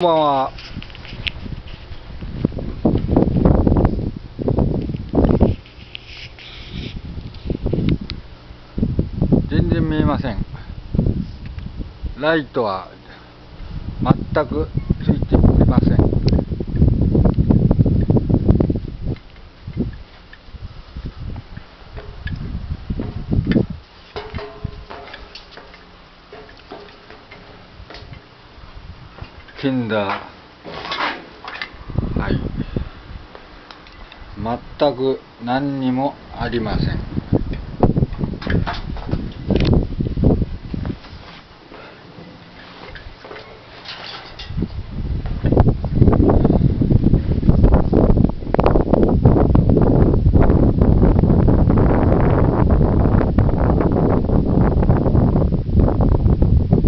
こんばんは。全然見えません。ライトは全くついておりません。テンダーはい。全く何にもありません。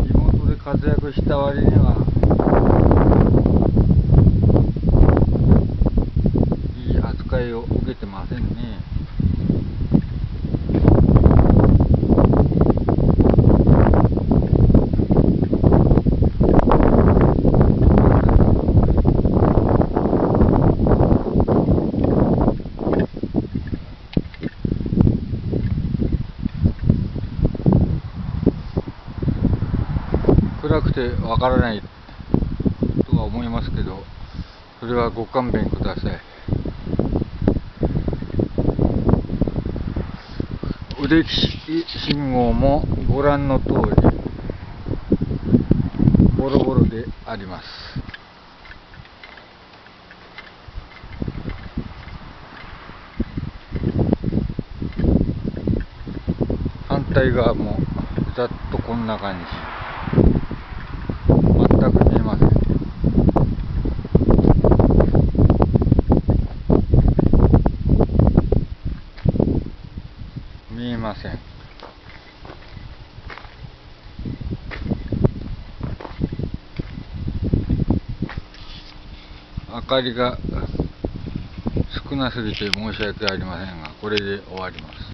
地元で活躍した割にはいい扱いを受けてませんね。暗くてわからないは思いますけど、それはご勘弁ください。腕利き信号もご覧の通り、ボロボロであります。反対側もざっとこんな感じ。全く見えません。見えません。明かりが少なすぎて申し訳ありませんが、これで終わります。